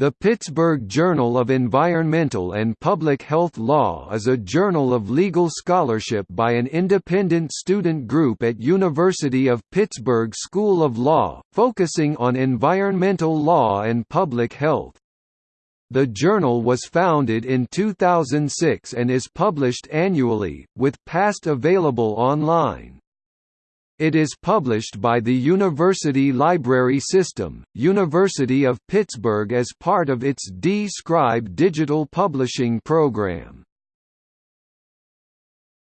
The Pittsburgh Journal of Environmental and Public Health Law is a journal of legal scholarship by an independent student group at University of Pittsburgh School of Law, focusing on environmental law and public health. The journal was founded in 2006 and is published annually, with past available online. It is published by the University Library System, University of Pittsburgh as part of its D-Scribe digital publishing program.